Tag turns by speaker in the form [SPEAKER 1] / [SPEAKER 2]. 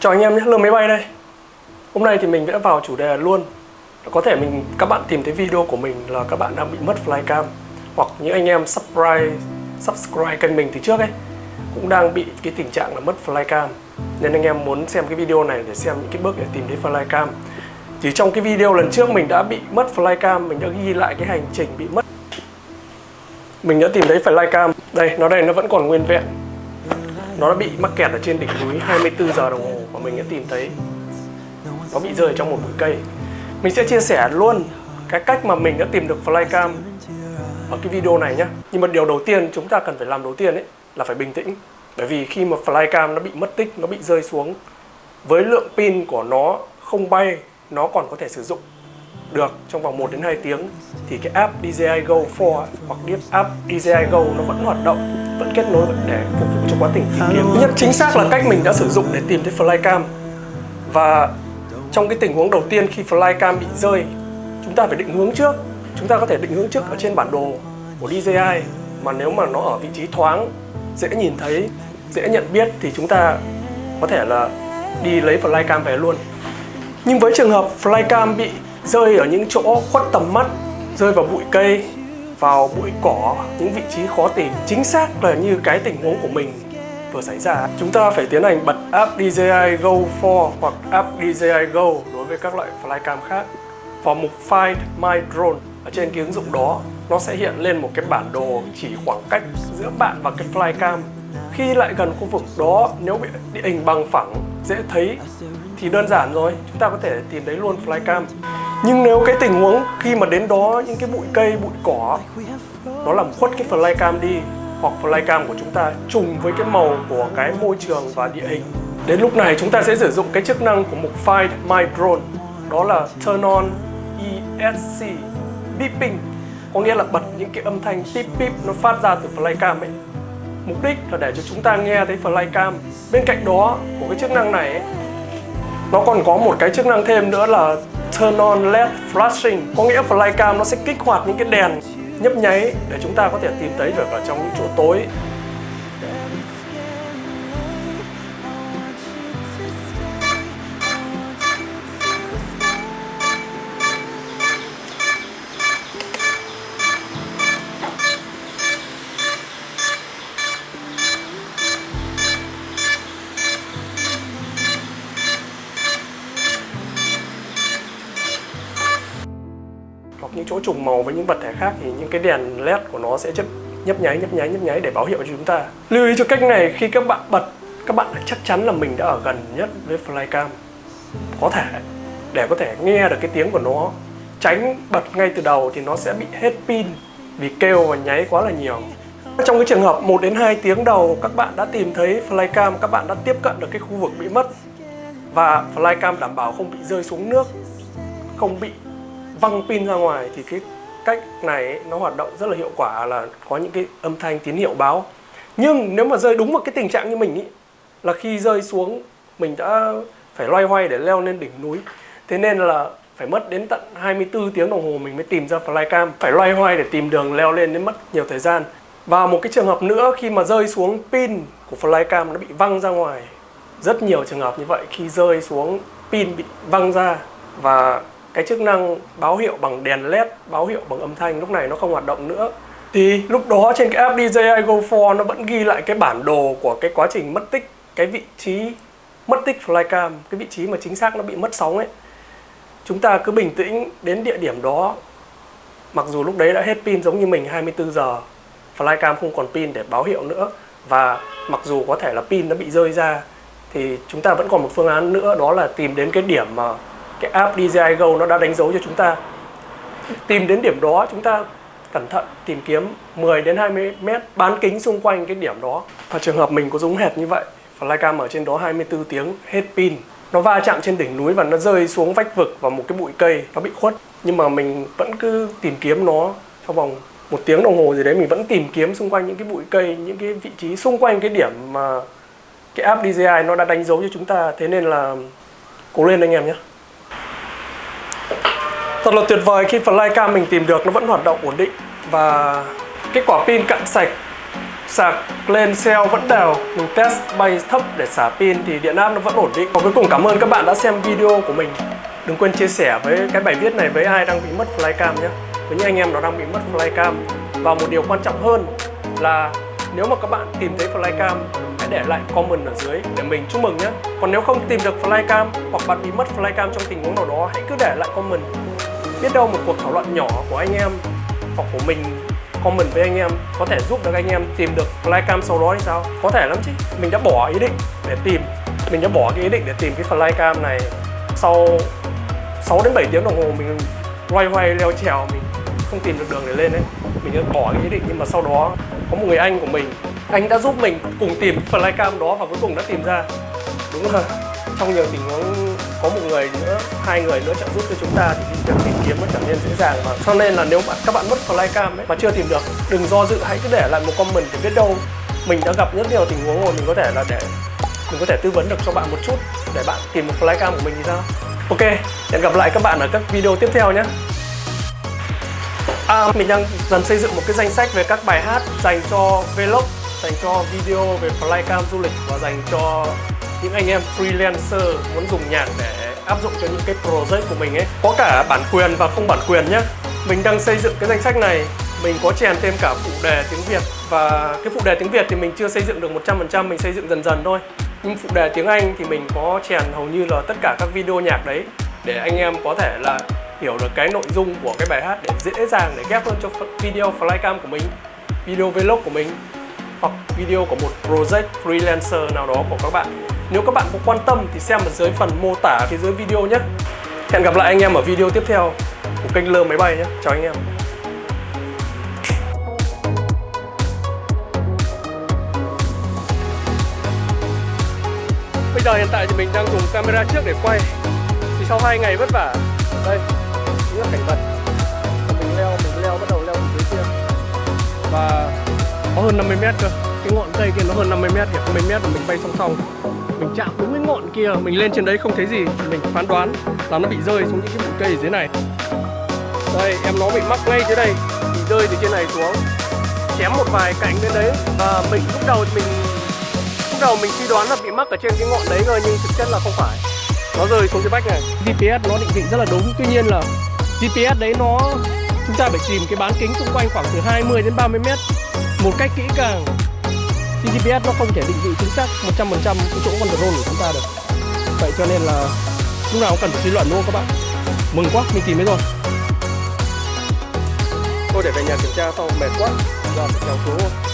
[SPEAKER 1] Chào anh em nhé, Lương Máy Bay đây. Hôm nay thì mình đã vào chủ đề luôn. Có thể mình các bạn tìm thấy video của mình là các bạn đang bị mất flycam Hoặc những anh em subscribe, subscribe kênh mình từ trước ấy Cũng đang bị cái tình trạng là mất flycam. Nên anh em muốn xem cái video này để xem những cái bước để tìm thấy flycam. Chỉ trong cái video lần trước mình đã bị mất flycam Mình đã ghi lại cái hành trình bị mất. Mình đã tìm thấy flycam. Đây, nó đây nó vẫn còn nguyên vẹn nó đã bị mắc kẹt ở trên đỉnh núi 24 giờ đồng hồ và mình đã tìm thấy. Nó bị rơi trong một bụi cây. Mình sẽ chia sẻ luôn cái cách mà mình đã tìm được flycam ở cái video này nhé nhưng mà điều đầu tiên chúng ta cần phải làm đầu tiên ấy là phải bình tĩnh. Bởi vì khi mà flycam nó bị mất tích, nó bị rơi xuống, với lượng pin của nó không bay, nó còn có thể sử dụng được trong vòng 1 đến 2 tiếng, thì cái app DJI Go 4 hoặc cái app DJI Go nó vẫn hoạt động vẫn kết nối để phục vụ cho quá trình tìm kiếm. Nhất chính xác là cách mình đã sử dụng để tìm thấy flycam. Và trong cái tình huống đầu tiên khi flycam bị rơi chúng ta phải định hướng trước. Chúng ta có thể định hướng trước ở trên bản đồ của DJI mà nếu mà nó ở vị trí thoáng dễ nhìn thấy dễ nhận biết thì chúng ta có thể là đi lấy flycam về luôn. Nhưng với trường hợp flycam bị rơi ở những chỗ khuất tầm mắt rơi vào bụi cây vào bụi cỏ, những vị trí khó tìm. Chính xác là như cái tình huống của mình vừa xảy ra. Chúng ta phải tiến hành bật app DJI Go 4 hoặc app DJI Go đối với các loại flycam khác. Vào mục Find My Drone, ở trên cái ứng dụng đó, nó sẽ hiện lên một cái bản đồ chỉ khoảng cách giữa bạn và cái flycam. Khi lại gần khu vực đó, nếu bị địa hình bằng phẳng dễ thấy thì đơn giản rồi, chúng ta có thể tìm thấy luôn flycam. Nhưng nếu cái tình huống khi mà đến đó những cái bụi cây, bụi cỏ, nó làm khuất cái flycam đi, hoặc flycam của chúng ta trùng với cái màu của cái môi trường và địa hình. Đến lúc này chúng ta sẽ sử dụng cái chức năng của mục Find My Drone, đó là Turn on ESC Beeping. Có nghĩa là bật những cái âm thanh pip pip nó phát ra từ flycam ấy mục đích là để cho chúng ta nghe thấy flycam. Bên cạnh đó của cái chức năng này ấy, nó còn có một cái chức năng thêm nữa là turn on LED flashing. Có nghĩa flycam nó sẽ kích hoạt những cái đèn nhấp nháy để chúng ta có thể tìm thấy được ở trong những chỗ tối. Những chỗ trùng màu với những vật thể khác thì những cái đèn led của nó sẽ chấp nhấp nháy nhấp nháy nhấp nháy để báo hiệu cho chúng ta. Lưu ý cho cách này khi các bạn bật, các bạn chắc chắn là mình đã ở gần nhất với flycam. Có thể, để có thể nghe được cái tiếng của nó, tránh bật ngay từ đầu thì nó sẽ bị hết pin vì kêu và nháy quá là nhiều. Trong cái trường hợp 1 đến 2 tiếng đầu, các bạn đã tìm thấy flycam, các bạn đã tiếp cận được cái khu vực bị mất và flycam đảm bảo không bị rơi xuống nước, không bị văng pin ra ngoài thì cái cách này nó hoạt động rất là hiệu quả là có những cái âm thanh tín hiệu báo. Nhưng nếu mà rơi đúng vào cái tình trạng như mình ý, là khi rơi xuống mình đã phải loay hoay để leo lên đỉnh núi. Thế nên là phải mất đến tận 24 tiếng đồng hồ mình mới tìm ra flycam phải loay hoay để tìm đường leo lên đến mất nhiều thời gian. Và một cái trường hợp nữa khi mà rơi xuống pin của flycam nó bị văng ra ngoài rất nhiều trường hợp như vậy khi rơi xuống pin bị văng ra và cái chức năng báo hiệu bằng đèn led báo hiệu bằng âm thanh lúc này nó không hoạt động nữa. Thì lúc đó trên cái app DJI Go 4 nó vẫn ghi lại cái bản đồ của cái quá trình mất tích, cái vị trí mất tích flycam, cái vị trí mà chính xác nó bị mất sóng ấy. Chúng ta cứ bình tĩnh đến địa điểm đó. Mặc dù lúc đấy đã hết pin giống như mình 24 giờ, flycam không còn pin để báo hiệu nữa. Và mặc dù có thể là pin nó bị rơi ra, thì chúng ta vẫn còn một phương án nữa, đó là tìm đến cái điểm mà cái app DJI Go nó đã đánh dấu cho chúng ta. Tìm đến điểm đó, chúng ta cẩn thận tìm kiếm 10 đến 20 mét, bán kính xung quanh cái điểm đó. Và trường hợp mình có giống hệt như vậy, flycam ở trên đó 24 tiếng, hết pin. Nó va chạm trên đỉnh núi và nó rơi xuống vách vực vào một cái bụi cây, nó bị khuất. Nhưng mà mình vẫn cứ tìm kiếm nó trong vòng một tiếng đồng hồ gì đấy, mình vẫn tìm kiếm xung quanh những cái bụi cây, những cái vị trí xung quanh cái điểm mà cái app DJI nó đã đánh dấu cho chúng ta. Thế nên là cố lên anh em nhé. Thật là tuyệt vời khi flycam mình tìm được nó vẫn hoạt động ổn định. Và cái quả pin cạn sạch, sạc lên cell vẫn đều. Mình test bay thấp để xả pin thì điện áp nó vẫn ổn định. Và cuối cùng cảm ơn các bạn đã xem video của mình. Đừng quên chia sẻ với cái bài viết này với ai đang bị mất flycam nhé. Với những anh em nó đang bị mất flycam. Và một điều quan trọng hơn là nếu mà các bạn tìm thấy flycam, hãy để lại comment ở dưới để mình chúc mừng nhé. Còn nếu không tìm được flycam hoặc bạn bị mất flycam trong tình huống nào đó, hãy cứ để lại comment biết đâu một cuộc thảo luận nhỏ của anh em hoặc của mình, comment với anh em có thể giúp được anh em tìm được flycam sau đó thì sao? Có thể lắm chứ. Mình đã bỏ ý định để tìm, mình đã bỏ cái ý định để tìm cái flycam này sau 6 đến 7 tiếng đồng hồ mình loay hoay, leo trèo, mình không tìm được đường để lên đấy mình đã bỏ cái ý định nhưng mà sau đó có một người anh của mình, anh đã giúp mình cùng tìm flycam đó và cuối cùng đã tìm ra. Đúng rồi trong nhiều tình huống có một người nữa hai người nữa trợ giúp cho chúng ta thì việc tìm kiếm nó trở nên dễ dàng. Và cho nên là nếu bạn các bạn mất flycam ấy mà chưa tìm được đừng do dự hãy cứ để lại một comment để biết đâu mình đã gặp rất nhiều tình huống rồi mình có thể là để mình có thể tư vấn được cho bạn một chút để bạn tìm một flycam của mình thì sao? Ok hẹn gặp lại các bạn ở các video tiếp theo nhé. À, mình đang dần xây dựng một cái danh sách về các bài hát dành cho vlog, dành cho video về flycam du lịch và dành cho những anh em freelancer muốn dùng nhạc để áp dụng cho những cái project của mình ấy. Có cả bản quyền và không bản quyền nhé. Mình đang xây dựng cái danh sách này, mình có chèn thêm cả phụ đề tiếng Việt và cái phụ đề tiếng Việt thì mình chưa xây dựng được 100%, mình xây dựng dần dần thôi. Nhưng phụ đề tiếng Anh thì mình có chèn hầu như là tất cả các video nhạc đấy để anh em có thể là hiểu được cái nội dung của cái bài hát để dễ dàng để ghép hơn cho video flycam của mình video vlog của mình hoặc video của một project freelancer nào đó của các bạn nếu các bạn có quan tâm thì xem ở dưới phần mô tả phía dưới video nhé. Hẹn gặp lại anh em ở video tiếp theo của kênh lơ máy bay nhé. Chào anh em. Bây giờ hiện tại thì mình đang dùng camera trước để quay. Thì sau hai ngày vất vả. Đây những cảnh vật. Mình leo mình leo, bắt đầu leo dưới kia. Và có hơn 50 mét cơ. Cái ngọn cây kia nó hơn 50 mét kìa 50 mét mà mình bay song song mình chạm đúng cái ngọn kia, mình lên trên đấy không thấy gì, mình phán đoán là nó bị rơi xuống những cái bụi cây ở dưới này. Đây, em nó bị mắc ngay dưới đây, bị rơi từ trên này xuống. Chém một vài cạnh bên đấy, và mình lúc đầu mình, lúc đầu mình suy đoán là bị mắc ở trên cái ngọn đấy rồi, nhưng thực chất là không phải. Nó rơi xuống cái vách này. GPS nó định vị rất là đúng, tuy nhiên là GPS đấy nó, chúng ta phải tìm cái bán kính xung quanh khoảng từ 20 đến 30 mét. Một cách kỹ càng thì GPS nó không thể định vị chính xác 100% cái chỗ control của chúng ta được. Vậy cho nên là lúc nào cũng cần phải suy luận đúng không các bạn? Mừng quá, mình tìm thấy rồi. Thôi để về nhà kiểm tra sau mệt quá. Giờ phải kéo xuống